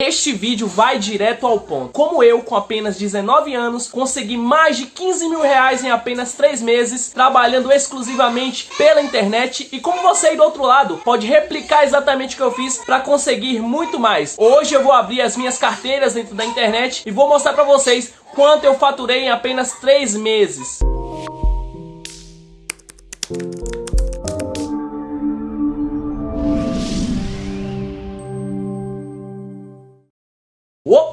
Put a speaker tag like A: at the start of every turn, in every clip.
A: Este vídeo vai direto ao ponto. Como eu, com apenas 19 anos, consegui mais de 15 mil reais em apenas 3 meses, trabalhando exclusivamente pela internet. E como você aí do outro lado pode replicar exatamente o que eu fiz para conseguir muito mais. Hoje eu vou abrir as minhas carteiras dentro da internet e vou mostrar para vocês quanto eu faturei em apenas 3 meses.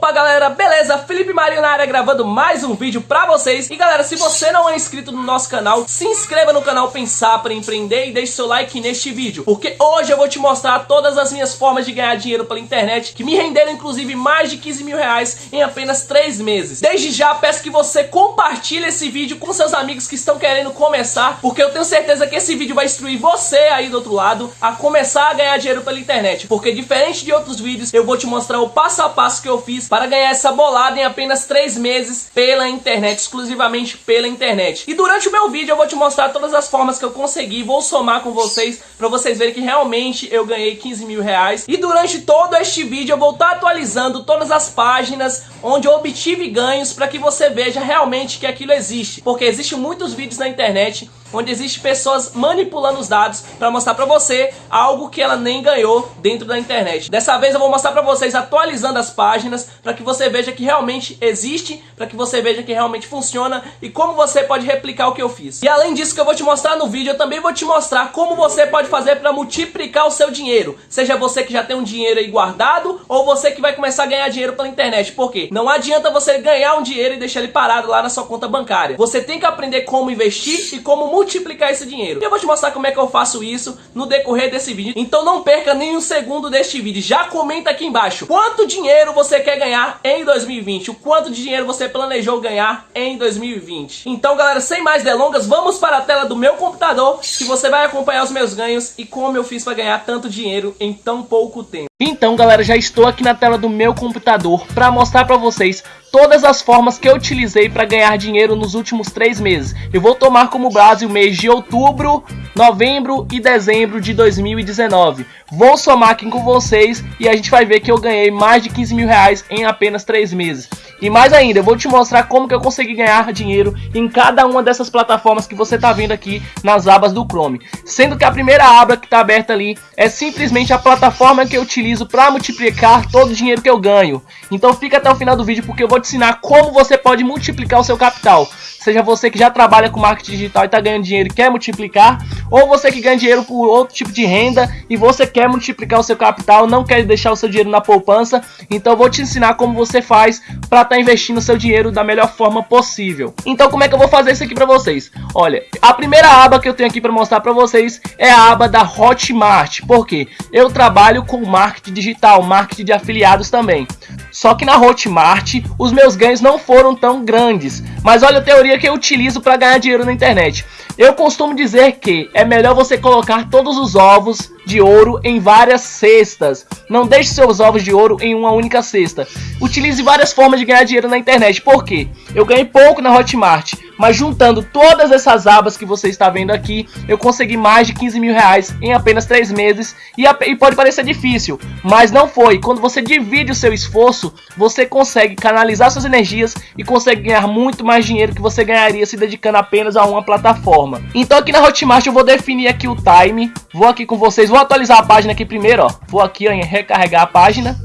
A: Opa galera, beleza? Felipe Marinho na área gravando mais um vídeo pra vocês. E galera, se você não é inscrito no nosso canal, se inscreva no canal Pensar para Empreender e deixe seu like neste vídeo. Porque hoje eu vou te mostrar todas as minhas formas de ganhar dinheiro pela internet Que me renderam inclusive mais de 15 mil reais em apenas 3 meses. Desde já peço que você compartilhe esse vídeo com seus amigos que estão querendo começar Porque eu tenho certeza que esse vídeo vai instruir você aí do outro lado a começar a ganhar dinheiro pela internet. Porque diferente de outros vídeos, eu vou te mostrar o passo a passo que eu fiz para ganhar essa bolada em apenas 3 meses pela internet, exclusivamente pela internet. E durante o meu vídeo eu vou te mostrar todas as formas que eu consegui, vou somar com vocês para vocês verem que realmente eu ganhei 15 mil reais. E durante todo este vídeo eu vou estar tá atualizando todas as páginas onde eu obtive ganhos para que você veja realmente que aquilo existe. Porque existem muitos vídeos na internet onde existe pessoas manipulando os dados para mostrar para você algo que ela nem ganhou dentro da internet. Dessa vez eu vou mostrar para vocês atualizando as páginas para que você veja que realmente existe, para que você veja que realmente funciona e como você pode replicar o que eu fiz. E além disso que eu vou te mostrar no vídeo, eu também vou te mostrar como você pode fazer para multiplicar o seu dinheiro. Seja você que já tem um dinheiro aí guardado ou você que vai começar a ganhar dinheiro pela internet. Por quê? Não adianta você ganhar um dinheiro e deixar ele parado lá na sua conta bancária. Você tem que aprender como investir e como multiplicar multiplicar esse dinheiro. E eu vou te mostrar como é que eu faço isso no decorrer desse vídeo. Então não perca nem um segundo deste vídeo. Já comenta aqui embaixo quanto dinheiro você quer ganhar em 2020. O quanto de dinheiro você planejou ganhar em 2020. Então galera, sem mais delongas, vamos para a tela do meu computador que você vai acompanhar os meus ganhos e como eu fiz para ganhar tanto dinheiro em tão pouco tempo. Então galera, já estou aqui na tela do meu computador para mostrar para vocês todas as formas que eu utilizei para ganhar dinheiro nos últimos três meses. Eu vou tomar como base o mês de outubro, novembro e dezembro de 2019. Vou somar aqui com vocês e a gente vai ver que eu ganhei mais de 15 mil reais em apenas três meses. E mais ainda, eu vou te mostrar como que eu consegui ganhar dinheiro em cada uma dessas plataformas que você está vendo aqui nas abas do Chrome. Sendo que a primeira aba que está aberta ali é simplesmente a plataforma que eu utilizo para multiplicar todo o dinheiro que eu ganho. Então fica até o final do vídeo porque eu vou te ensinar como você pode multiplicar o seu capital. Seja você que já trabalha com marketing digital e está ganhando dinheiro e quer multiplicar, ou você que ganha dinheiro por outro tipo de renda e você quer multiplicar o seu capital, não quer deixar o seu dinheiro na poupança, então vou te ensinar como você faz para estar tá investindo o seu dinheiro da melhor forma possível. Então como é que eu vou fazer isso aqui para vocês? Olha, a primeira aba que eu tenho aqui para mostrar para vocês é a aba da Hotmart. Por quê? Eu trabalho com marketing digital, marketing de afiliados também. Só que na Hotmart os meus ganhos não foram tão grandes. Mas olha a teoria que eu utilizo para ganhar dinheiro na internet. Eu costumo dizer que é melhor você colocar todos os ovos de ouro em várias cestas. Não deixe seus ovos de ouro em uma única cesta. Utilize várias formas de ganhar dinheiro na internet. Por quê? Eu ganhei pouco na Hotmart, mas juntando todas essas abas que você está vendo aqui, eu consegui mais de 15 mil reais em apenas 3 meses. E, e pode parecer difícil, mas não foi. Quando você divide o seu esforço, você consegue canalizar suas energias e consegue ganhar muito mais dinheiro que você ganharia se dedicando apenas a uma plataforma. Então aqui na Hotmart eu vou definir aqui o time. Vou aqui com vocês, vou atualizar a página aqui primeiro, ó. Vou aqui ó, em recarregar a página.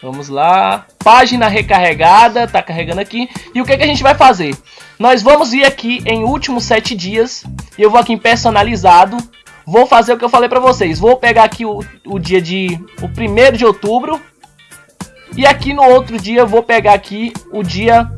A: Vamos lá. Página recarregada, tá carregando aqui. E o que, que a gente vai fazer? Nós vamos ir aqui em últimos 7 dias. Eu vou aqui em personalizado. Vou fazer o que eu falei pra vocês. Vou pegar aqui o, o dia de... O 1 de outubro. E aqui no outro dia eu vou pegar aqui o dia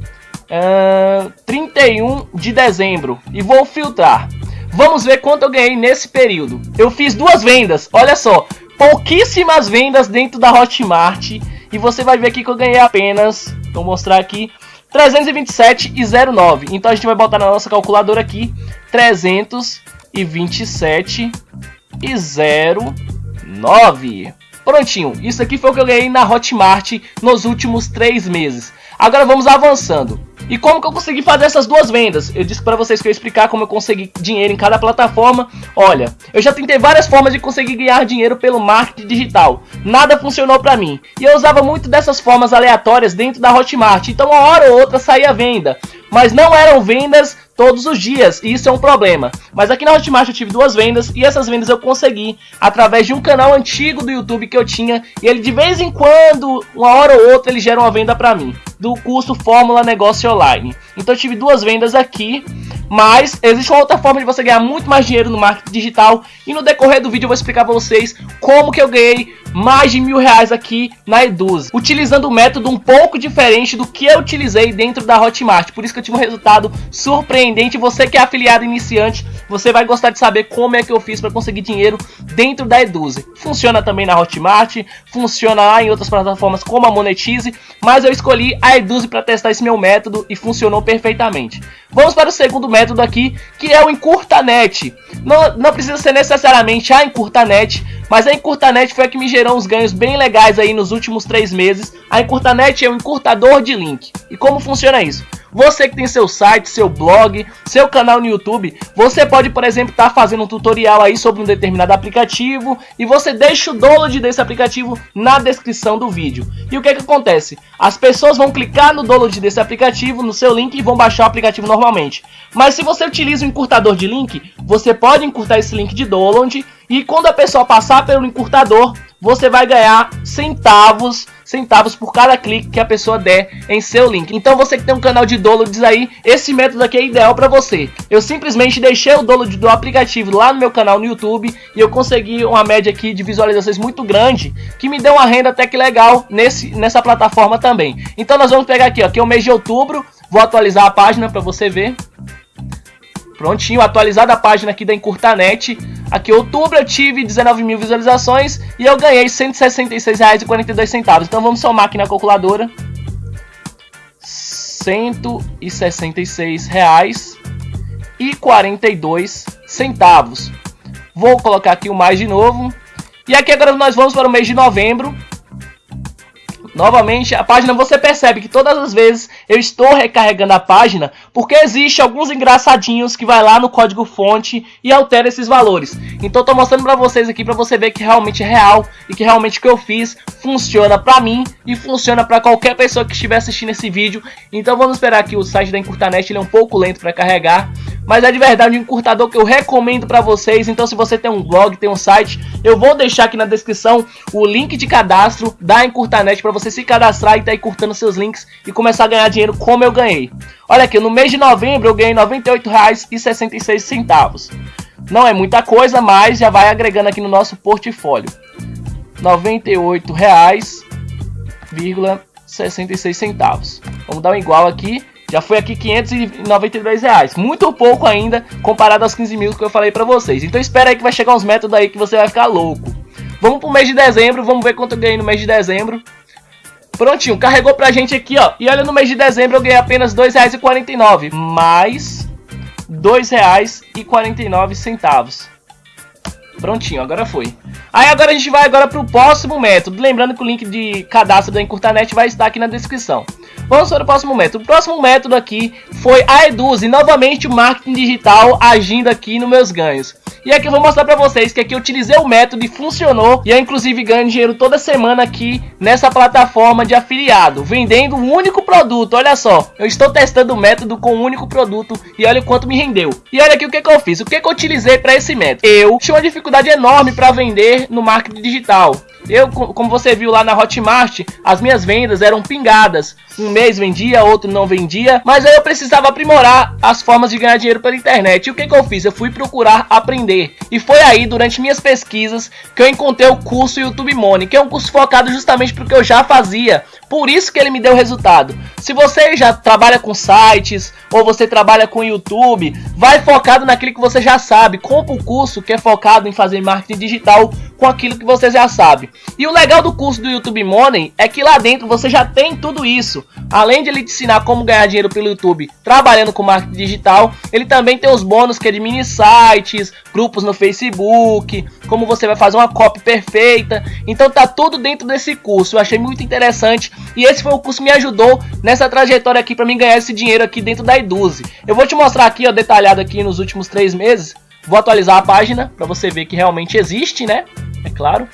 A: uh, 31 de dezembro. E vou filtrar. Vamos ver quanto eu ganhei nesse período. Eu fiz duas vendas, olha só. Pouquíssimas vendas dentro da Hotmart. E você vai ver aqui que eu ganhei apenas, vou mostrar aqui, 327,09. Então a gente vai botar na nossa calculadora aqui, 327,09. Prontinho, isso aqui foi o que eu ganhei na Hotmart nos últimos 3 meses. Agora vamos avançando. E como que eu consegui fazer essas duas vendas? Eu disse para vocês que eu ia explicar como eu consegui dinheiro em cada plataforma. Olha, eu já tentei várias formas de conseguir ganhar dinheiro pelo marketing digital. Nada funcionou para mim. E eu usava muito dessas formas aleatórias dentro da Hotmart. Então uma hora ou outra saía venda. Mas não eram vendas todos os dias, e isso é um problema. Mas aqui na Hotmart eu tive duas vendas, e essas vendas eu consegui através de um canal antigo do YouTube que eu tinha, e ele de vez em quando, uma hora ou outra, ele gera uma venda para mim, do curso Fórmula Negócio Online. Então eu tive duas vendas aqui, mas existe uma outra forma de você ganhar muito mais dinheiro no marketing digital, e no decorrer do vídeo eu vou explicar para vocês como que eu ganhei mais de mil reais aqui na Eduz, utilizando um método um pouco diferente do que eu utilizei dentro da Hotmart, por isso que eu tive um resultado surpreendente você que é afiliado iniciante, você vai gostar de saber como é que eu fiz para conseguir dinheiro dentro da Eduze. Funciona também na Hotmart, funciona lá em outras plataformas como a Monetize, mas eu escolhi a Eduze para testar esse meu método e funcionou perfeitamente. Vamos para o segundo método aqui, que é o Encurtanet. Não, não precisa ser necessariamente a Encurtanet, mas a Encurtanet foi a que me gerou uns ganhos bem legais aí nos últimos três meses. A Encurtanet é um encurtador de link. E como funciona isso? Você que tem seu site, seu blog, seu canal no YouTube, você pode, por exemplo, estar tá fazendo um tutorial aí sobre um determinado aplicativo e você deixa o download desse aplicativo na descrição do vídeo. E o que é que acontece? As pessoas vão clicar no download desse aplicativo, no seu link e vão baixar o aplicativo normalmente. Mas se você utiliza um encurtador de link, você pode encurtar esse link de download e quando a pessoa passar pelo encurtador, você vai ganhar centavos, centavos por cada clique que a pessoa der em seu link. Então você que tem um canal de downloads aí, esse método aqui é ideal para você. Eu simplesmente deixei o download do aplicativo lá no meu canal no YouTube e eu consegui uma média aqui de visualizações muito grande, que me deu uma renda até que legal nesse, nessa plataforma também. Então nós vamos pegar aqui, ó, que é o mês de outubro, vou atualizar a página para você ver. Prontinho, atualizada a página aqui da Encurtanet. Aqui, outubro eu tive 19 mil visualizações e eu ganhei R$ 166,42. Então vamos somar aqui na calculadora. R$ 166,42 centavos. Vou colocar aqui o mais de novo. E aqui agora nós vamos para o mês de novembro. Novamente, a página você percebe que todas as vezes eu estou recarregando a página porque existe alguns engraçadinhos que vai lá no código fonte e altera esses valores. Então estou mostrando para vocês aqui para você ver que realmente é real e que realmente o que eu fiz funciona para mim e funciona para qualquer pessoa que estiver assistindo esse vídeo. Então vamos esperar que o site da Encurtanet ele é um pouco lento para carregar, mas é de verdade um encurtador que eu recomendo para vocês. Então se você tem um blog, tem um site, eu vou deixar aqui na descrição o link de cadastro da Encurtanet para você você se cadastrar e tá aí curtando seus links e começar a ganhar dinheiro como eu ganhei. Olha aqui, no mês de novembro eu ganhei R$ 98,66. Não é muita coisa, mas já vai agregando aqui no nosso portfólio. R$ 98,66. Vamos dar um igual aqui. Já foi aqui 592 reais. Muito pouco ainda comparado aos 15 mil que eu falei pra vocês. Então espera aí que vai chegar uns métodos aí que você vai ficar louco. Vamos pro mês de dezembro, vamos ver quanto eu ganhei no mês de dezembro. Prontinho, carregou pra gente aqui, ó. E olha, no mês de dezembro eu ganhei apenas R$ 2,49. Mais R$ 2,49. Prontinho, agora foi. Aí agora a gente vai agora pro próximo método. Lembrando que o link de cadastro da Encurtanet vai estar aqui na descrição. Vamos para o próximo método. O próximo método aqui foi a Eduze. Novamente o marketing digital agindo aqui nos meus ganhos. E aqui eu vou mostrar pra vocês que aqui eu utilizei o método e funcionou. E eu inclusive ganho dinheiro toda semana aqui nessa plataforma de afiliado. Vendendo um único produto, olha só. Eu estou testando o método com um único produto e olha o quanto me rendeu. E olha aqui o que, que eu fiz, o que, que eu utilizei para esse método. Eu tinha uma dificuldade enorme para vender no marketing digital. Eu, como você viu lá na Hotmart, as minhas vendas eram pingadas. Um mês vendia, outro não vendia. Mas aí eu precisava aprimorar as formas de ganhar dinheiro pela internet. E o que, que eu fiz? Eu fui procurar aprender. E foi aí, durante minhas pesquisas, que eu encontrei o curso YouTube Money, que é um curso focado justamente porque eu já fazia. Por isso que ele me deu resultado. Se você já trabalha com sites ou você trabalha com YouTube, vai focado naquilo que você já sabe. Compre o curso que é focado em fazer marketing digital com aquilo que você já sabe. E o legal do curso do YouTube Money é que lá dentro você já tem tudo isso. Além de ele te ensinar como ganhar dinheiro pelo YouTube trabalhando com marketing digital, ele também tem os bônus que é de mini sites, grupos no Facebook, como você vai fazer uma copy perfeita. Então tá tudo dentro desse curso. Eu achei muito interessante e esse foi o curso que me ajudou nessa trajetória aqui para mim ganhar esse dinheiro aqui dentro da Eduze. Eu vou te mostrar aqui, ó, detalhado aqui nos últimos três meses. Vou atualizar a página para você ver que realmente existe, né? É claro.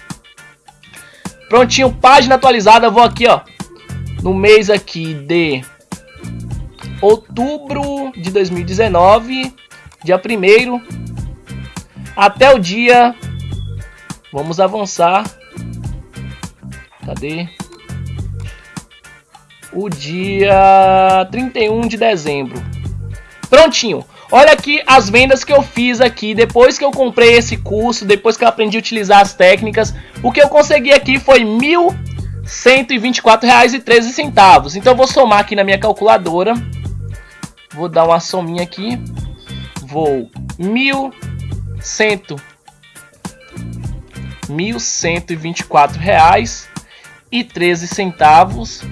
A: Prontinho, página atualizada. Vou aqui, ó, no mês aqui de outubro de 2019, dia 1 até o dia. Vamos avançar. Cadê? O dia 31 de dezembro. Prontinho. Olha aqui as vendas que eu fiz aqui, depois que eu comprei esse curso, depois que eu aprendi a utilizar as técnicas, o que eu consegui aqui foi R$ 1.124,13. Então eu vou somar aqui na minha calculadora, vou dar uma sominha aqui, vou 1.100 R$ reais e 13 centavos.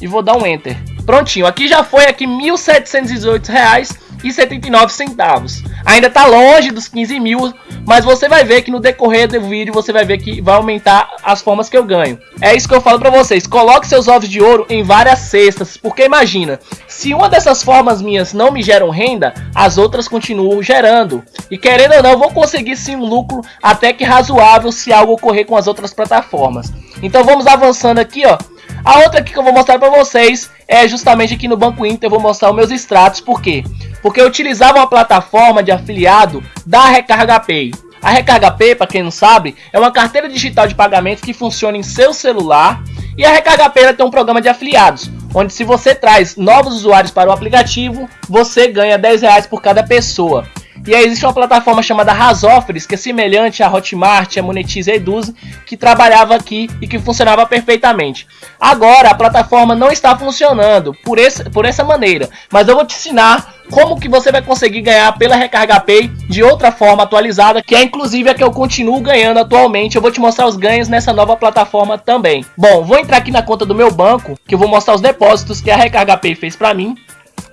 A: E vou dar um enter. Prontinho, aqui já foi aqui R$ 1.718,00 1.179,79. Ainda está longe dos 15 mil, mas você vai ver que no decorrer do vídeo você vai ver que vai aumentar as formas que eu ganho. É isso que eu falo para vocês, coloque seus ovos de ouro em várias cestas, porque imagina, se uma dessas formas minhas não me geram renda, as outras continuam gerando. E querendo ou não, vou conseguir sim um lucro até que razoável se algo ocorrer com as outras plataformas. Então vamos avançando aqui, ó. A outra aqui que eu vou mostrar para vocês é justamente aqui no Banco Inter, eu vou mostrar os meus extratos, por quê? Porque eu utilizava uma plataforma de afiliado da Recarga Pay. A Recarga Pay, para quem não sabe, é uma carteira digital de pagamento que funciona em seu celular e a Recarga Pay tem um programa de afiliados, onde se você traz novos usuários para o aplicativo, você ganha 10 reais por cada pessoa. E aí existe uma plataforma chamada Razofres, que é semelhante à Hotmart, a Monetize e a Eduze, que trabalhava aqui e que funcionava perfeitamente. Agora a plataforma não está funcionando por, esse, por essa maneira, mas eu vou te ensinar como que você vai conseguir ganhar pela Recarga Pay de outra forma atualizada, que é inclusive a que eu continuo ganhando atualmente. Eu vou te mostrar os ganhos nessa nova plataforma também. Bom, vou entrar aqui na conta do meu banco, que eu vou mostrar os depósitos que a Recarga Pay fez para mim.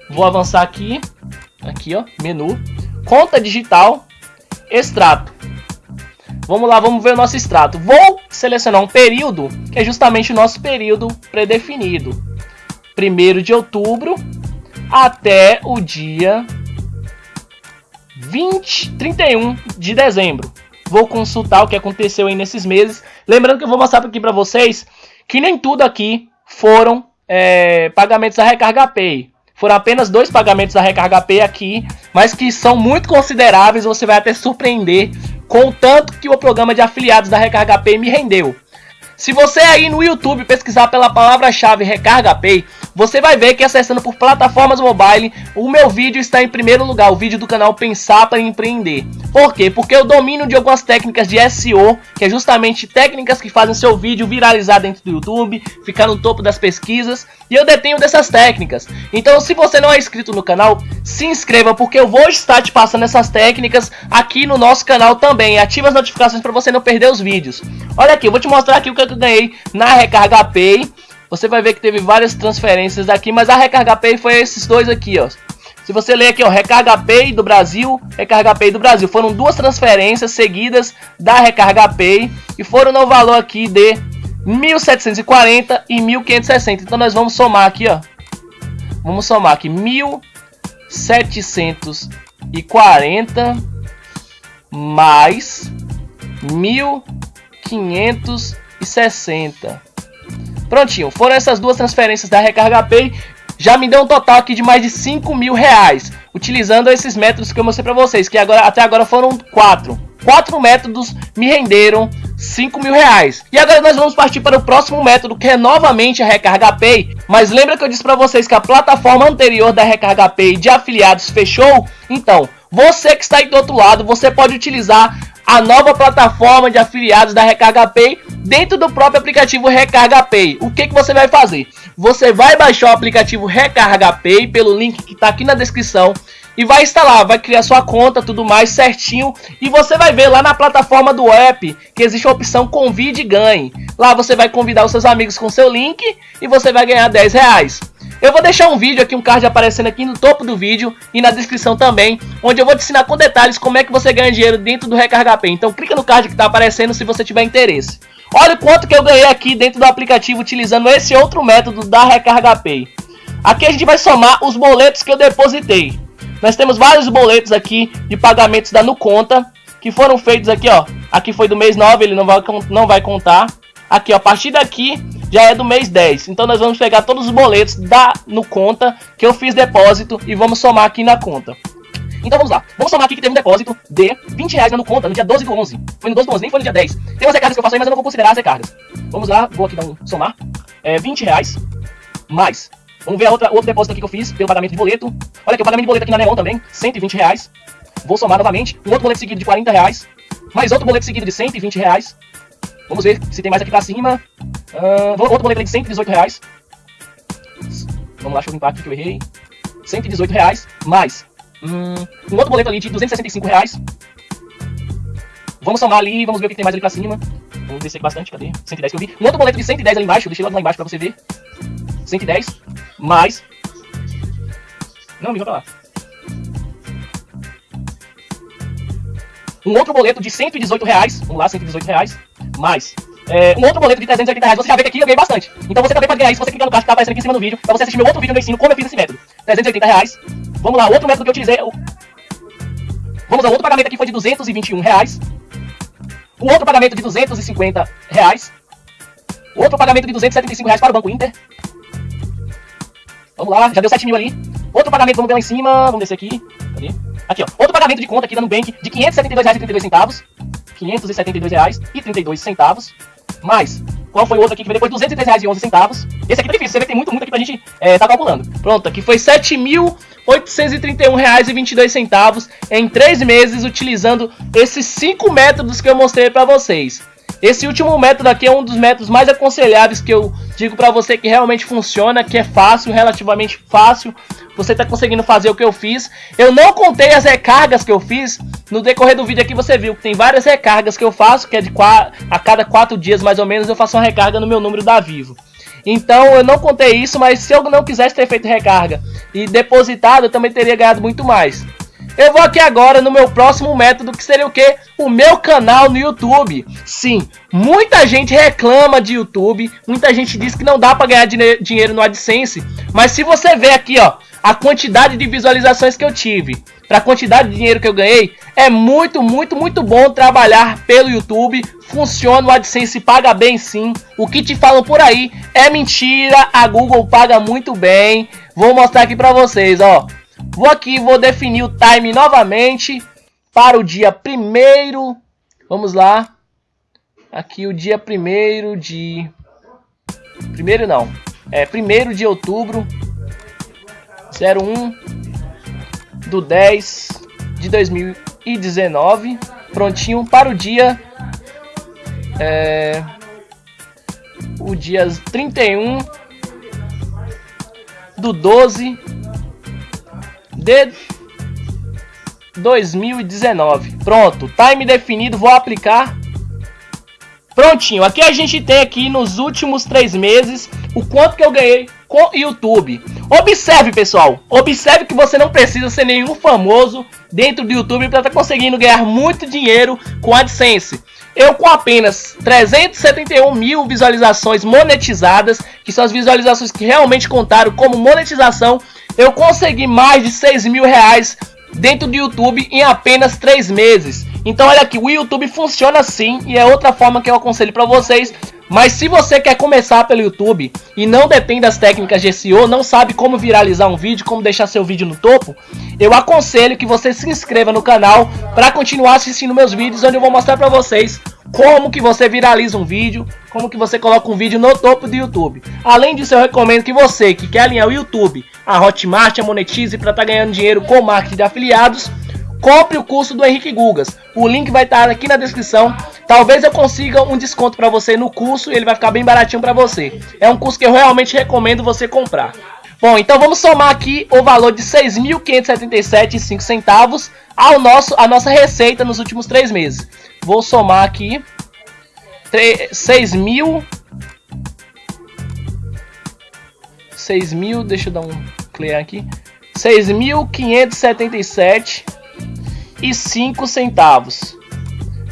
A: Vou avançar aqui, aqui ó, menu conta digital, extrato. Vamos lá, vamos ver o nosso extrato. Vou selecionar um período, que é justamente o nosso período predefinido. 1 de outubro até o dia 20, 31 de dezembro. Vou consultar o que aconteceu aí nesses meses. Lembrando que eu vou mostrar aqui para vocês que nem tudo aqui foram é, pagamentos da Recarga Pay. Foram apenas dois pagamentos da Recarga Pay aqui, mas que são muito consideráveis. Você vai até surpreender com o tanto que o programa de afiliados da Recarga Pay me rendeu. Se você aí no YouTube pesquisar pela palavra-chave Recarga Pay, você vai ver que acessando por plataformas mobile, o meu vídeo está em primeiro lugar, o vídeo do canal Pensar para Empreender. Por quê? Porque eu domino de algumas técnicas de SEO, que é justamente técnicas que fazem seu vídeo viralizar dentro do YouTube, ficar no topo das pesquisas, e eu detenho dessas técnicas. Então, se você não é inscrito no canal, se inscreva, porque eu vou estar te passando essas técnicas aqui no nosso canal também. Ative as notificações para você não perder os vídeos. Olha aqui, eu vou te mostrar aqui o que eu ganhei na Recarga Pay. Você vai ver que teve várias transferências aqui, mas a Recarga Pay foi esses dois aqui, ó. Se você ler aqui, ó, Recarga Pay do Brasil, Recarga Pay do Brasil, foram duas transferências seguidas da Recarga Pay e foram no valor aqui de 1.740 e 1.560. Então nós vamos somar aqui, ó. Vamos somar aqui 1.740 mais 1.560. Prontinho, foram essas duas transferências da Recarga Pay. Já me deu um total aqui de mais de 5 mil reais. Utilizando esses métodos que eu mostrei para vocês. Que agora, até agora foram quatro. Quatro métodos me renderam 5 mil reais. E agora nós vamos partir para o próximo método, que é novamente a Recarga Pay. Mas lembra que eu disse para vocês que a plataforma anterior da Recarga Pay de afiliados fechou? Então, você que está aí do outro lado, você pode utilizar a nova plataforma de afiliados da Recarga Pay dentro do próprio aplicativo Recarga Pay. O que, que você vai fazer? Você vai baixar o aplicativo Recarga Pay pelo link que está aqui na descrição e vai instalar, vai criar sua conta, tudo mais certinho. E você vai ver lá na plataforma do app que existe a opção convide e ganhe. Lá você vai convidar os seus amigos com seu link e você vai ganhar 10 reais. Eu vou deixar um vídeo aqui, um card aparecendo aqui no topo do vídeo e na descrição também, onde eu vou te ensinar com detalhes como é que você ganha dinheiro dentro do Recarga Pay. Então clica no card que está aparecendo se você tiver interesse. Olha o quanto que eu ganhei aqui dentro do aplicativo utilizando esse outro método da Recarga Pay. Aqui a gente vai somar os boletos que eu depositei. Nós temos vários boletos aqui de pagamentos da Nuconta, que foram feitos aqui, ó. Aqui foi do mês 9, ele não vai, não vai contar. Aqui, ó, a partir daqui já é do mês 10. Então nós vamos pegar todos os boletos da no conta que eu fiz depósito e vamos somar aqui na conta. Então vamos lá. Vamos somar aqui que teve um depósito de 20 reais na conta no dia 12 do 11. Foi no 12 do 11, nem foi no dia 10. Tem umas recargas que eu faço aí, mas eu não vou considerar as recargas. Vamos lá, vou aqui dar um somar. É 20 reais mais. Vamos ver a outra, outro depósito aqui que eu fiz pelo pagamento de boleto. Olha aqui, o pagamento de boleto aqui na Neon também, 120 reais. Vou somar novamente. Um outro boleto seguido de 40 reais. Mais outro boleto seguido de 120 reais. Vamos ver se tem mais aqui pra cima. Uh, outro boleto de 118 reais. Vamos lá, deixa eu limpar aqui que eu errei. 118 reais, mais hum, um outro boleto ali de 265 reais. Vamos somar ali, vamos ver o que tem mais ali pra cima. Vamos descer bastante, cadê? 110 que eu vi. Um outro boleto de 110 ali embaixo, eu deixei lá embaixo pra você ver. 110, mais... Não, me pra lá. Um outro boleto de 118 reais. Vamos lá, 118 reais mais é, um outro boleto de 380 reais, você já vê que aqui eu ganhei bastante. Então você também pode ganhar isso, você clicar no card que tá aparecendo aqui em cima do vídeo, pra você assistir meu outro vídeo no ensino como eu fiz esse método. 380 reais. Vamos lá, outro método que eu utilizei. Vamos lá, outro pagamento aqui foi de 221 reais. O outro pagamento de 250 reais. Outro pagamento de 275 reais para o Banco Inter. Vamos lá, já deu 7 mil ali. Outro pagamento, vamos ver lá em cima, vamos descer aqui. Aqui, ó. Outro pagamento de conta aqui da Nubank de 572 reais e 32 centavos. 572 reais e 32 centavos. Mais, qual foi o outro aqui que veio depois? 203 reais 11 centavos. Esse aqui tá difícil, você vê que tem muito, muito aqui pra gente é, tá calculando. Pronto, aqui foi 7.831 reais e 22 centavos em 3 meses utilizando esses 5 métodos que eu mostrei pra vocês. Esse último método aqui é um dos métodos mais aconselháveis que eu digo para você que realmente funciona, que é fácil, relativamente fácil. Você está conseguindo fazer o que eu fiz. Eu não contei as recargas que eu fiz. No decorrer do vídeo aqui você viu que tem várias recargas que eu faço, que é de a cada 4 dias mais ou menos eu faço uma recarga no meu número da Vivo. Então eu não contei isso, mas se eu não quisesse ter feito recarga e depositado, eu também teria ganhado muito mais. Eu vou aqui agora no meu próximo método, que seria o que? O meu canal no YouTube. Sim, muita gente reclama de YouTube, muita gente diz que não dá para ganhar dinheiro no AdSense, mas se você ver aqui, ó, a quantidade de visualizações que eu tive, para a quantidade de dinheiro que eu ganhei, é muito, muito, muito bom trabalhar pelo YouTube. Funciona, o AdSense paga bem sim. O que te falam por aí é mentira, a Google paga muito bem. Vou mostrar aqui para vocês, ó. Vou aqui, vou definir o time novamente para o dia primeiro. Vamos lá. Aqui o dia primeiro de... Primeiro não. É primeiro de outubro. 01 do 10 de 2019. Prontinho para o dia... É, o dia 31 do 12 de 2019. Pronto, time definido, vou aplicar. Prontinho, aqui a gente tem aqui nos últimos três meses o quanto que eu ganhei com YouTube. Observe, pessoal, observe que você não precisa ser nenhum famoso dentro do YouTube para estar tá conseguindo ganhar muito dinheiro com AdSense. Eu com apenas 371 mil visualizações monetizadas, que são as visualizações que realmente contaram como monetização, eu consegui mais de 6 mil reais dentro do YouTube em apenas 3 meses. Então olha aqui, o YouTube funciona assim e é outra forma que eu aconselho para vocês. Mas se você quer começar pelo YouTube e não detém das técnicas de SEO, não sabe como viralizar um vídeo, como deixar seu vídeo no topo, eu aconselho que você se inscreva no canal para continuar assistindo meus vídeos onde eu vou mostrar para vocês como que você viraliza um vídeo, como que você coloca um vídeo no topo do YouTube. Além disso, eu recomendo que você que quer alinhar o YouTube, a Hotmart, a Monetize para estar tá ganhando dinheiro com marketing de afiliados, compre o curso do Henrique Gugas. O link vai estar aqui na descrição. Talvez eu consiga um desconto para você no curso e ele vai ficar bem baratinho para você. É um curso que eu realmente recomendo você comprar. Bom, então vamos somar aqui o valor de 6.577,5 centavos ao nosso, a nossa receita nos últimos três meses. Vou somar aqui 6 mil 6 mil, deixa eu dar um clear aqui 6.577 e 5 centavos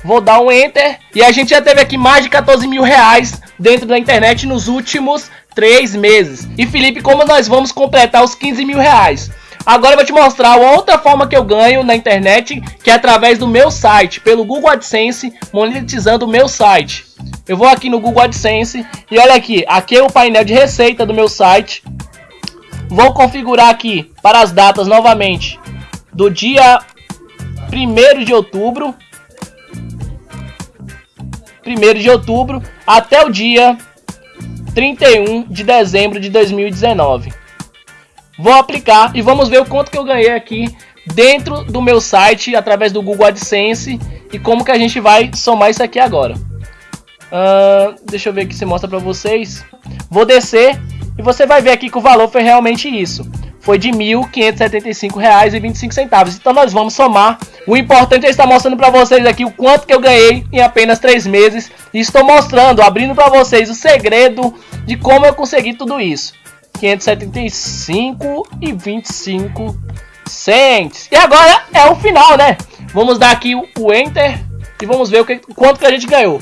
A: Vou dar um enter e a gente já teve aqui mais de 14 mil reais dentro da internet nos últimos 3 meses E Felipe, como nós vamos completar os 15 mil reais? Agora eu vou te mostrar outra forma que eu ganho na internet, que é através do meu site, pelo Google AdSense, monetizando o meu site. Eu vou aqui no Google AdSense e olha aqui, aqui é o painel de receita do meu site. Vou configurar aqui para as datas novamente do dia 1 de outubro. 1 de outubro até o dia 31 de dezembro de 2019. Vou aplicar e vamos ver o quanto que eu ganhei aqui dentro do meu site através do Google AdSense e como que a gente vai somar isso aqui agora. Uh, deixa eu ver aqui se mostra para vocês. Vou descer e você vai ver aqui que o valor foi realmente isso. Foi de R$ 1.575,25. Então nós vamos somar. O importante é estar mostrando para vocês aqui o quanto que eu ganhei em apenas 3 meses. E estou mostrando, abrindo para vocês o segredo de como eu consegui tudo isso. 575 e 25 cents. E agora é o final, né? Vamos dar aqui o Enter e vamos ver o que, quanto que a gente ganhou.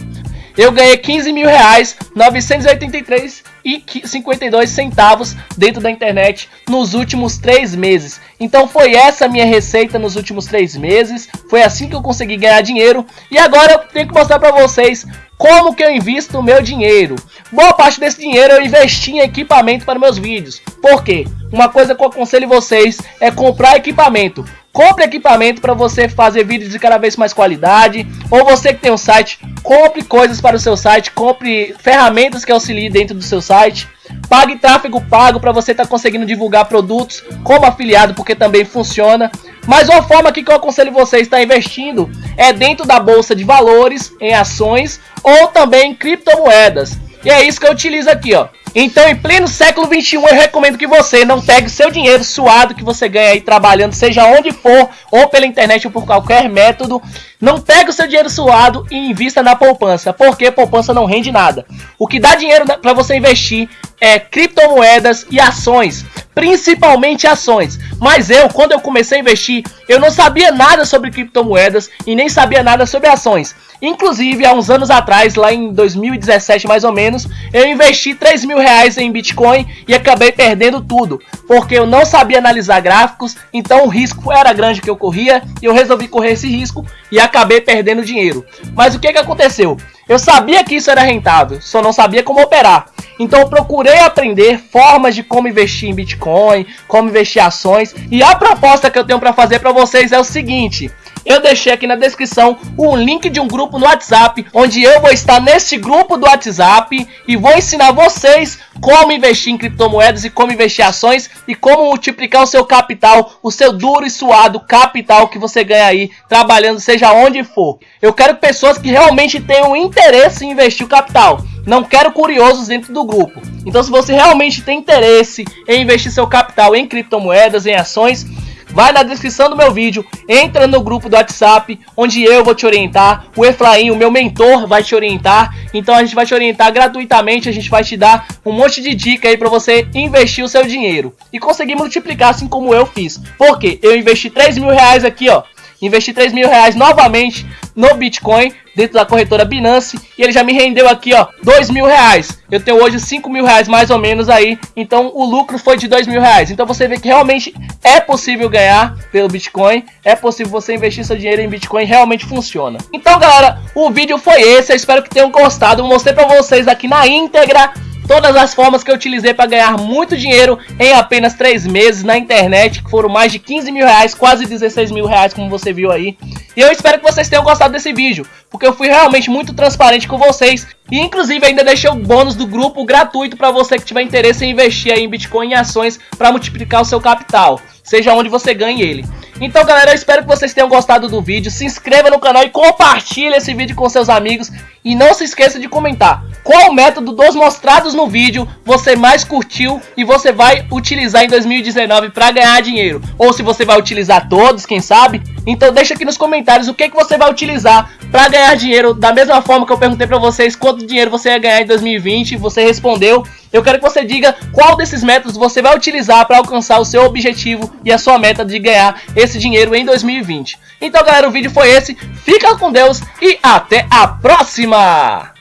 A: Eu ganhei 15 mil reais, 983 e 52 centavos dentro da internet nos últimos três meses. Então foi essa minha receita nos últimos três meses. Foi assim que eu consegui ganhar dinheiro. E agora eu tenho que mostrar para vocês como que eu invisto o meu dinheiro? Boa parte desse dinheiro eu investi em equipamento para meus vídeos. Por quê? Uma coisa que eu aconselho vocês é comprar equipamento. Compre equipamento para você fazer vídeos de cada vez mais qualidade. Ou você que tem um site, compre coisas para o seu site. Compre ferramentas que auxiliem dentro do seu site. Pague tráfego pago para você estar tá conseguindo divulgar produtos como afiliado, porque também funciona. Mas uma forma que eu aconselho você estar investindo é dentro da bolsa de valores, em ações ou também em criptomoedas. E é isso que eu utilizo aqui, ó. Então, em pleno século 21, eu recomendo que você não pegue seu dinheiro suado que você ganha aí trabalhando, seja onde for, ou pela internet ou por qualquer método. Não pegue o seu dinheiro suado e invista na poupança, porque poupança não rende nada. O que dá dinheiro para você investir é criptomoedas e ações, principalmente ações. Mas eu, quando eu comecei a investir, eu não sabia nada sobre criptomoedas e nem sabia nada sobre ações. Inclusive, há uns anos atrás, lá em 2017 mais ou menos, eu investi 3 mil reais em Bitcoin e acabei perdendo tudo. Porque eu não sabia analisar gráficos, então o risco era grande que eu corria e eu resolvi correr esse risco e acabei perdendo dinheiro. Mas o que, que aconteceu? Eu sabia que isso era rentável, só não sabia como operar. Então eu procurei aprender formas de como investir em Bitcoin, como investir em ações. E a proposta que eu tenho para fazer para vocês é o seguinte: eu deixei aqui na descrição um link de um grupo no WhatsApp, onde eu vou estar nesse grupo do WhatsApp e vou ensinar vocês como investir em criptomoedas e como investir em ações e como multiplicar o seu capital, o seu duro e suado capital que você ganha aí trabalhando seja onde for. Eu quero pessoas que realmente tenham interesse em investir o capital. Não quero curiosos dentro do grupo. Então se você realmente tem interesse em investir seu capital em criptomoedas, em ações, vai na descrição do meu vídeo, entra no grupo do WhatsApp, onde eu vou te orientar, o Efraim, o meu mentor, vai te orientar. Então a gente vai te orientar gratuitamente, a gente vai te dar um monte de dica aí para você investir o seu dinheiro e conseguir multiplicar assim como eu fiz. Porque eu investi 3 mil reais aqui, ó, investi 3 mil reais novamente no Bitcoin dentro da corretora Binance e ele já me rendeu aqui ó 2 mil reais. Eu tenho hoje 5 mil reais mais ou menos aí então o lucro foi de 2 mil reais. Então você vê que realmente é possível ganhar pelo Bitcoin é possível você investir seu dinheiro em Bitcoin realmente funciona. Então galera o vídeo foi esse eu espero que tenham gostado. Eu mostrei para vocês aqui na íntegra todas as formas que eu utilizei para ganhar muito dinheiro em apenas 3 meses na internet, que foram mais de 15 mil reais, quase 16 mil reais, como você viu aí. E eu espero que vocês tenham gostado desse vídeo, porque eu fui realmente muito transparente com vocês. E inclusive ainda deixei o bônus do grupo gratuito para você que tiver interesse em investir em Bitcoin e ações para multiplicar o seu capital. Seja onde você ganhe ele. Então galera, eu espero que vocês tenham gostado do vídeo, se inscreva no canal e compartilhe esse vídeo com seus amigos e não se esqueça de comentar qual método dos mostrados no vídeo você mais curtiu e você vai utilizar em 2019 para ganhar dinheiro. Ou se você vai utilizar todos, quem sabe? Então deixa aqui nos comentários o que, que você vai utilizar para ganhar dinheiro. Da mesma forma que eu perguntei para vocês quanto dinheiro você ia ganhar em 2020, você respondeu. Eu quero que você diga qual desses métodos você vai utilizar para alcançar o seu objetivo e a sua meta de ganhar esse dinheiro em 2020. Então galera, o vídeo foi esse. Fica com Deus e até a próxima!